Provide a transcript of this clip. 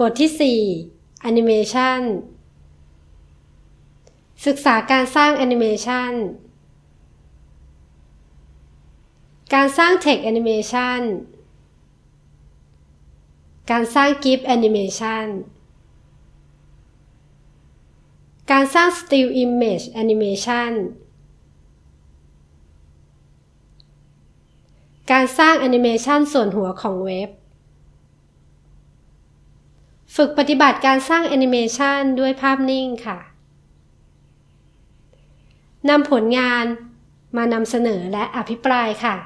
บทที่ 4 Animation ศึกษาการสร้างแอนิเมชันการสร้าง Text Animation การสร้าง GIF Animation การสร้าง Still Image Animation การสร้างแอนิเมชันส่วนหัวของเว็บ ฝึกปฏิบัติการสร้างแอนิเมชันด้วยภาพนิ่งค่ะนำผลงานมานำเสนอและอภิปรายค่ะ